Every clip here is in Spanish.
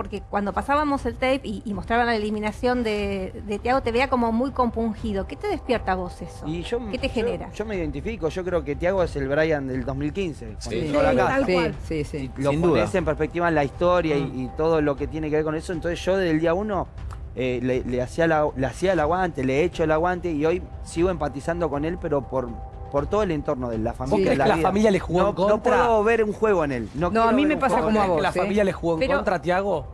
porque cuando pasábamos el tape y, y mostraban la eliminación de, de Tiago, te veía como muy compungido. ¿Qué te despierta a vos eso? Y yo, ¿Qué te yo- genera? Yo, me identifico, yo creo que Tiago es el Brian del 2015. cuando Sí. llegó a la Sí, casa. tal Sí, cual. sí, sí. Lo Sin pones duda. en perspectiva en la historia y, y todo lo que tiene que ver con eso. Entonces yo desde el día uno eh, le, le hacía la- le hacía el aguante, le he hecho el aguante y hoy sigo empatizando con él, pero por, por todo el entorno de la familia. crees la que la vida. familia le jugó no, en contra? No puedo ver un juego en él. No, No, a mí me pasa como a vos. que la ¿eh? familia le jugó en Pero- contra Tiago?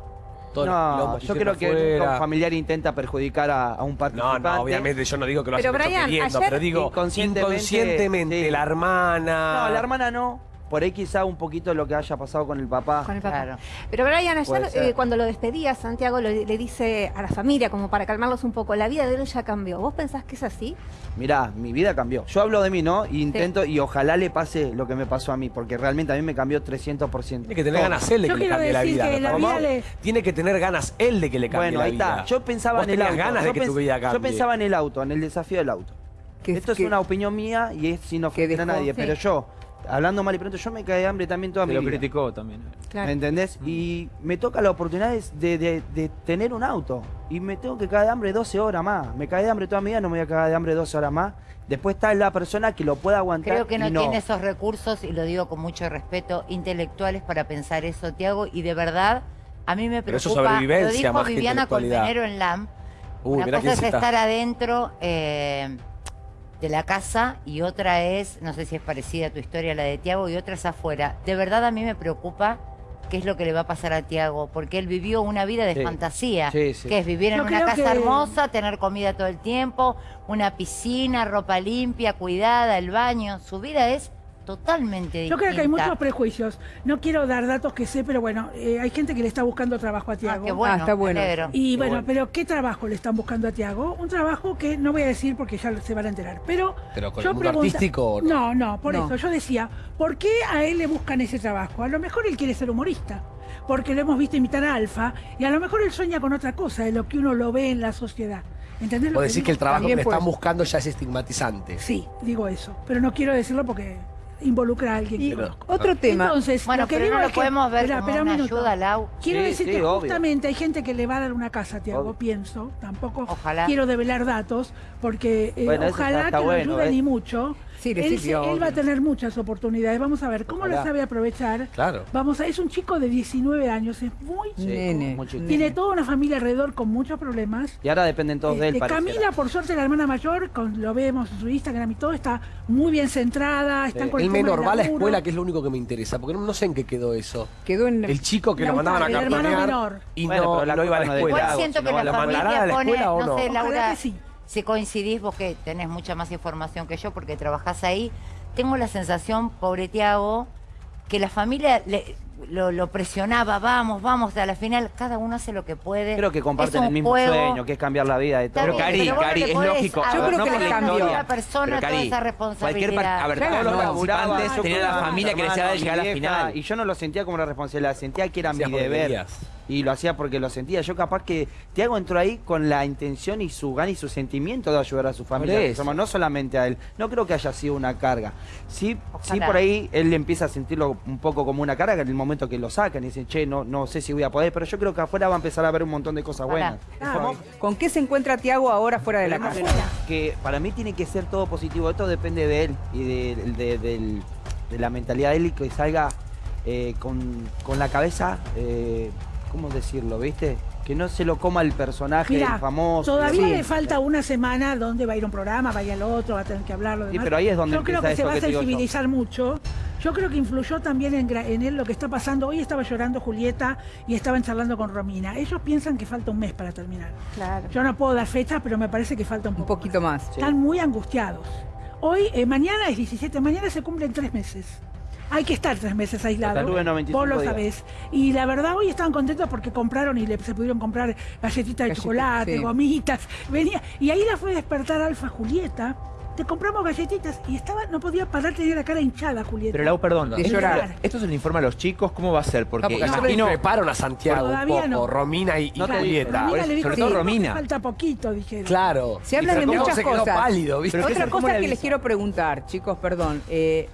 No, yo creo que un familiar intenta perjudicar a, a un No, participante. no, obviamente yo no digo que lo Pero, Brian, queriendo, ayer pero digo inconscientemente, inconscientemente, sí. la hermana... No, la hermana no. Por ahí quizá un poquito lo que haya pasado con el papá. Con el papá. Claro. Pero Brian, ayer eh, cuando lo despedía, Santiago lo- le dice a la familia, como para calmarlos un poco, la vida de él ya cambió. ¿Vos pensás que es así? Mirá, mi vida cambió. Yo hablo de mí, ¿no? Y intento, y ojalá le pase lo que me pasó a mí, porque realmente a mí me cambió 300%. Tiene que tener ganas él de que le cambie la vida. Tiene que tener ganas él de que le cambie Bueno, la ahí vida. está. Yo pensaba Vos en el auto. ganas yo de que tu vida cambie. Yo pensaba en el auto, en el desafío del auto. Esto es que- una opinión mía y es sin ofender a nadie, sí. pero yo, hablando mal y pronto, yo me caí de hambre también toda Se mi lo vida. criticó también. ¿Me entendés? Y me toca la oportunidad de, de- de tener un auto. Y me tengo que caer de hambre 12 horas más. Me caí de hambre toda mi vida, no me voy a caer de hambre 12 horas más. Después está la persona que lo pueda aguantar. Creo que no, y tiene esos recursos, y lo digo con mucho respeto, intelectuales para pensar eso, Tiago, y de verdad, a mí me Pero eso preocupa, es sobrevivencia lo dijo Viviana. Colmenero en LAM, Uy, una mirá cosa es estar adentro eh, de la casa y otra es, no sé si es parecida a tu historia, la de Tiago, y otra es afuera. De verdad a mí me preocupa qué es lo que le va a pasar a Tiago, porque él vivió una vida de Sí. fantasía, Sí, sí. que es vivir en Yo una casa que- hermosa, tener comida todo el tiempo, una piscina, ropa limpia, cuidada, el baño. Su vida es totalmente distinta. Yo creo que hay muchos prejuicios. No quiero dar datos que sé, pero bueno, eh, hay gente que le está buscando trabajo a Ah, Tiago. qué bueno, Ah, está bueno. alegro. Y Qué bueno, bueno. pero ¿qué trabajo le están buscando a Tiago? Un trabajo que no voy a decir porque ya se van a enterar. Pero, ¿Pero con yo el mundo pregunta- artístico o No, no? no, por No. eso yo decía, ¿por qué a él le buscan ese trabajo? A lo mejor él quiere ser humorista, porque lo hemos visto imitar a Alfa, y a lo mejor él sueña con otra cosa de lo que uno lo ve en la sociedad. ¿Entendés lo Vos decís digo? que el trabajo que le están buscando ya es estigmatizante. Sí, digo eso, pero no quiero decirlo porque involucra a alguien Y otro tema. Entonces, Bueno, lo que pero digo no lo es que- podemos ver Espera, como espera un una ayuda, Lau. Quiero Sí, decir sí, que obvio. justamente hay gente que le va a dar una casa Tiago, Obvio. pienso. Tampoco Ojalá. quiero develar datos, porque eh, Bueno, ojalá está- está que bueno, lo ayuden ¿eh? y mucho. Sí, le él, sirvió, él va a tener muchas oportunidades. Vamos a ver cómo Ojalá. las sabe aprovechar. Claro. Vamos a, es un chico de 19 años, es muy Sí, Nene. muy chico. Tiene toda una familia alrededor con muchos problemas. Y ahora dependen todos de él, pareciera. Camila, por suerte, la hermana mayor, con, lo vemos en su Instagram y todo, está muy bien centrada. Están Sí. con El menor va a la escuela, que es lo único que me interesa, porque no, no sé en qué quedó eso. Quedó en El chico que La lo mandaban a menor. y Bueno, no, pero la no iba a la escuela. Siento si que no, la ¿la mandarán familia a la pone, escuela o no sé, Laura, que sí. Si coincidís vos que tenés mucha más información que yo porque trabajás ahí, tengo la sensación, pobre Tiago, que la familia le- lo, lo presionaba, vamos, vamos, a la final cada uno hace lo que puede. Creo que comparten el mismo juego. sueño, que es cambiar la vida de todos. Pero Cari, no Cari, es lógico. Yo creo no que le les cambió. a una persona Pero, toda Cari, esa cualquier responsabilidad. par- a ver, todos los participantes tenían la mi familia que les hermano, de llegar a la final. Y yo no lo sentía como una responsabilidad, sentía que era mi deber. Y lo hacía porque lo sentía. Yo capaz que Tiago entró ahí con la intención y su gana y su sentimiento de ayudar a su familia. No solamente a él. No creo que haya sido una carga. Sí, sí por ahí él empieza a sentirlo un poco como una carga en el momento que lo sacan y dicen, che, no, no sé si voy a poder. Pero yo creo que afuera va a empezar a ver un montón de cosas buenas. Ah, ¿Con qué se encuentra Tiago ahora fuera de la casa? que para mí tiene que ser todo positivo. Esto depende de él y de, de- la mentalidad de él y que salga eh, con, con la cabeza, eh, ¿cómo decirlo? ¿Viste? Que no se lo coma el personaje el famoso. todavía Sí. le falta una semana donde va a ir un programa, va a ir al otro, va a tener que hablarlo. Sí, pero ahí es donde Yo creo que se va a sensibilizar mucho. Yo creo que influyó también en, en él lo que está pasando. Hoy estaba llorando Julieta y estaban charlando con Romina. Ellos piensan que falta un mes para terminar. Claro. Yo no puedo dar fecha, pero me parece que falta un Un poco. poquito más. Sí. Están muy angustiados. Hoy, eh, mañana es 17, mañana se cumplen tres meses. Hay que estar tres meses 95 Vos lo sabés. Y la verdad, hoy estaban contentos porque compraron y le, se pudieron comprar galletitas de chocolate, sí. gomitas. Venía, y ahí la fue a despertar Alfa Julieta. Te compramos galletitas y estaba, no podía parar, tenía la cara hinchada, Julieta. Pero Lau, perdón. De ¿esto- llorar. ¿Esto se le informa a los chicos? ¿Cómo va a ser? Porque No, porque imagino... le prepararon a Santiago un poco, no. Romina y, y No te Julieta. Romina le dijo, sobre todo "Sí, Romina". Falta poquito, dijeron. Claro. Se hablan de muchas se quedó cosas. pálido, Otra ¿cómo cosa que les quiero preguntar, chicos, perdón. eh,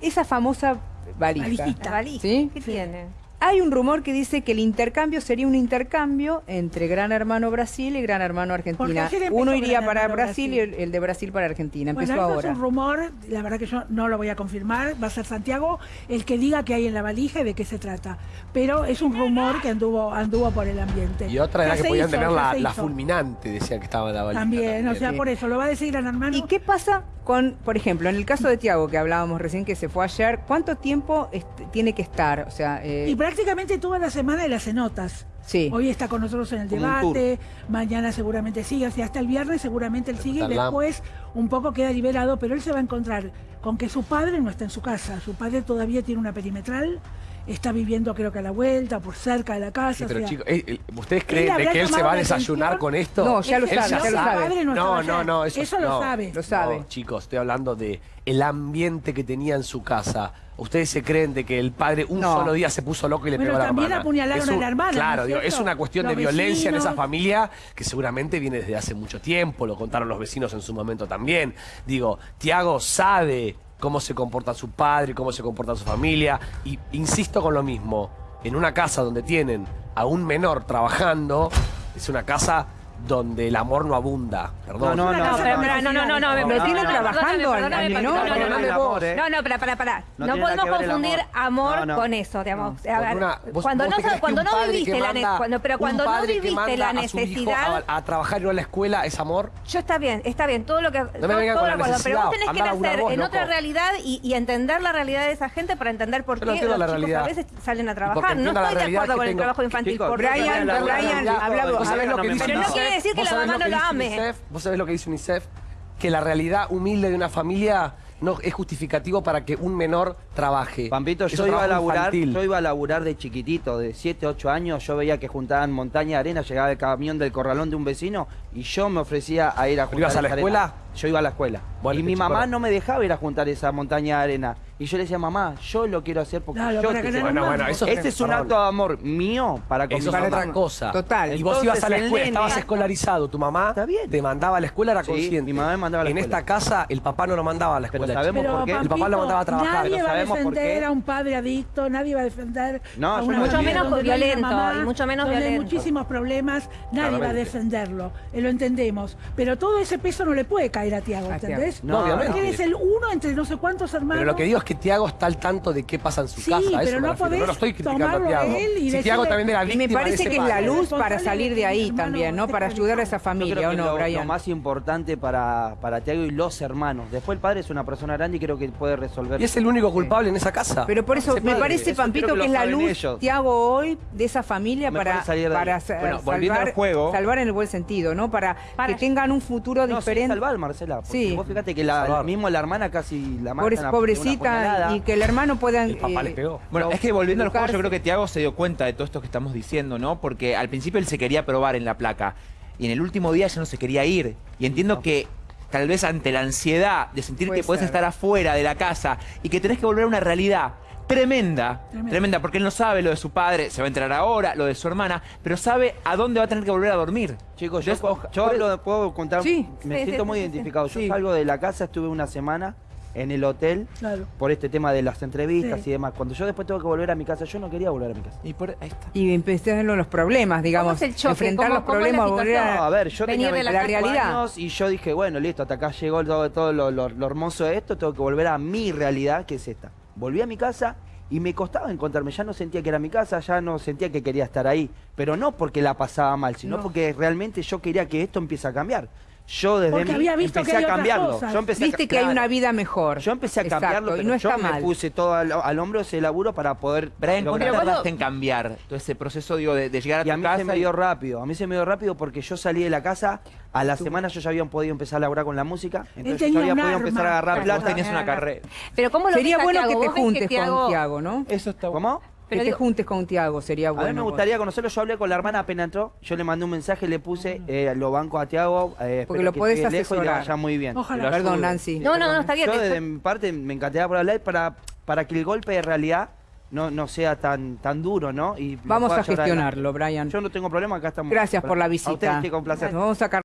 esa famosa valija. Valijita. ¿Sí? ¿Qué tiene? Hay un rumor que dice que el intercambio sería un intercambio entre Gran Hermano Brasil y Gran Hermano Argentina. Uno Gran iría para Brasil, y el, el de Brasil para Argentina. Bueno, Empezó esto ahora. es un rumor, la verdad que yo no lo voy a confirmar, va a ser Santiago el que diga que hay en la valija y de qué se trata. Pero es un rumor que anduvo anduvo por el ambiente. Y otra era que podían hizo, tener la, fulminante, decía que estaba en la valija. También, o sea, Sí. por eso lo va a decir Gran Hermano. ¿Y qué pasa con, por ejemplo, en el caso de Tiago, que hablábamos recién, que se fue ayer, ¿cuánto tiempo tiene que estar? O sea, eh, Y prácticamente toda la semana él hace notas. sí. Hoy está con nosotros en el Como debate, mañana seguramente sigue, hasta el viernes seguramente él sigue y después un poco queda liberado, pero él se va a encontrar con que su padre no está en su casa, su padre todavía tiene una perimetral, está viviendo creo que a la vuelta, por cerca de la casa. Sí, o pero sea, chicos, eh, eh, ¿ustedes creen de que él se va a desayunar con esto? No, ya lo Él sabe, ya lo no, No, no, no, eso, lo no. sabe. Lo sabe. No, chicos, estoy hablando de el ambiente que tenía en su casa. ¿Ustedes se creen de que el padre un No. solo día se puso loco y le Bueno, pegó a la también hermana? apuñalaron Es a la hermana, ¿no Claro, es digo, es cierto? una cuestión de violencia en esa familia que seguramente viene desde hace mucho tiempo, lo contaron los vecinos en su momento también. Digo, Tiago sabe cómo se comporta su padre, cómo se comporta su familia, y insisto con lo mismo, en una casa donde tienen a un menor trabajando, es una casa donde el amor no abunda. Perdón. No, no, No, no, pero, no, no, no, no, no, Lo no, tiene no, trabajando al- menor, no, no, ¿eh? Para, para, para. No podemos confundir amor. amor No, no. con eso, digamos. Cuando no, cuando no viviste la pero cuando no viviste la necesidad, a, trabajar y no a la escuela es amor. yo está bien, está bien, todo lo que me todo- la acuerdo, pero vos tenés que nacer en otra realidad y, entender la realidad de esa gente para entender por qué no los chicos a veces salen a trabajar. No estoy de acuerdo con el trabajo infantil. Brian, Brian, la- habla vos. ¿Vos sabés lo que quiere decir que ¿Vos la mamá lo no dice ame. UNICEF? ¿Vos sabés lo que dice UNICEF? Que la realidad humilde de una familia no es justificativo para que un menor trabaje. Pampito, yo iba a laburar, infantil. yo iba a laburar de chiquitito, de 7, 8 años, yo veía que juntaban montaña de arena, llegaba el camión del corralón de un vecino y yo me ofrecía a ir a juntar ibas a la escuela? arena. Yo iba a la escuela. Bueno, y mi mamá chico, no me dejaba ir a juntar esa montaña de arena. Y yo le decía, mamá, yo lo quiero hacer porque Claro, yo te que quiero". no Bueno, bueno, eso Este es un acto de amor mío para con Eso es otra cosa. Total. Y vos ibas a la escuela, estabas escolarizado, tu mamá Está bien. te mandaba a la escuela, era Sí, consciente. mi mamá me mandaba a la En escuela. esta casa, el papá no lo mandaba a la Pero escuela. sabemos chico. por qué. El papá lo mandaba a trabajar. Nadie pero defender a un padre adicto, nadie va a defender No, a una donde no hay violento, una mamá, y mucho menos donde hay violento. muchísimos problemas, nadie va a defenderlo, eh, lo entendemos. Pero todo ese peso no le puede caer a Tiago, ¿entendés? No, obviamente. Porque eres el uno entre no sé cuántos hermanos. Pero lo que digo es que Tiago está al tanto de qué pasa en su Sí, casa. eso pero me no refiero. podés no lo estoy criticando a Tiago. él y Si decirle- Tiago también era Y víctima me de parece ese que es la luz para salir de ahí también, ¿no? Para ayudar a esa familia, ¿o no, lo, lo Brian? más importante para, para Tiago y los hermanos. Después el padre es una persona grande y creo que puede resolver. Y es el único culpable en esa casa. Pero por eso Ese me parece, eso Pampito, que que, es la luz, ellos. Tiago, hoy de esa familia para, salir de ahí. para sa- Bueno, volviendo salvar, al juego. salvar en el buen sentido, ¿no? Para, Para- que tengan un futuro no, sí, diferente. salvar, Marcela. Sí. vos fíjate que la, mismo la hermana casi la matan Pobre- a- de una pobrecita y que el hermano pueda El papá eh, les pegó. Bueno, No, es que volviendo al juego, yo creo que Tiago se dio cuenta de todo esto que estamos diciendo, ¿no? Porque al principio él se quería probar en la placa y en el último día ya no se quería ir. Y entiendo que tal vez ante la ansiedad de sentir Puede que podés ser. estar afuera de la casa y que tenés que volver a una realidad tremenda, Tremenda. tremenda, porque él no sabe lo de su padre, se va a enterar ahora, lo de su hermana, pero sabe a dónde va a tener que volver a dormir. Chicos, yo, yo de- puedo contar, Sí. me Sí, siento sí, muy sí, sí. identificado. Yo salgo de la casa, estuve una semana en el hotel Claro. por este tema de las entrevistas Sí. y demás. Cuando yo después tengo que volver a mi casa, yo no quería volver a mi casa. Y por ahí está. y empezaron los problemas, digamos, es el choque? enfrentar ¿Cómo- los cómo es la problemas, volver situación? No, a, a ver, yo Venir tenía de la 25 realidad. años y yo dije, bueno, listo, hasta acá llegó todo, todo lo, lo- lo hermoso de esto, tengo que volver a mi realidad, que es esta. Volví a mi casa y me costaba encontrarme, ya no sentía que era mi casa, ya no sentía que quería estar ahí, pero no porque la pasaba mal, sino No. porque realmente yo quería que esto empiece a cambiar. Yo desde Porque mí había visto empecé que hay a otras cambiarlo. cosas. Yo empecé a viste que hay una vida mejor. Yo empecé a Exacto, cambiarlo, y pero no yo está me mal. puse todo al, al hombro ese laburo para poder Brian, ¿cuánto lograr. Tardaste cuando- en cambiar todo ese proceso digo, de, de llegar a Y a tu mí casa? se me y- dio rápido, a mí se me dio rápido porque yo salí de la casa, a la semana yo ya había podido empezar a laburar con la música, entonces yo había podido arma. empezar a agarrar Claro, vos plata. tenías una carrera. Pero ¿cómo lo Sería a bueno que te ¿Vos ves juntes con Tiago, ¿no? Eso está ¿Cómo? Pero que digo- te juntes con Tiago, sería A bueno. mí me gustaría conocerlo, yo hablé con la hermana apenas entró, yo le mandé un mensaje, le puse, eh, lo banco a Tiago, eh, Porque lo que podés llegue lejos y le asesorar. vaya muy bien. Ojalá. Perdón. Nancy. No, no, no, está bien. Yo que- desde mi parte me encantaría por hablar para, para que el golpe de realidad no, no sea tan, tan duro, ¿no? Y Vamos a gestionarlo, Brian. Yo no tengo problema, acá estamos. Gracias por la A ustedes, visita. placer. Nos vamos a sacar